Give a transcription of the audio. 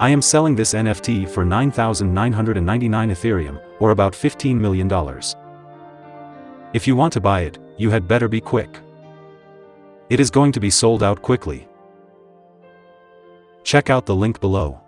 I am selling this NFT for 9,999 Ethereum, or about $15 million. If you want to buy it, you had better be quick. It is going to be sold out quickly. Check out the link below.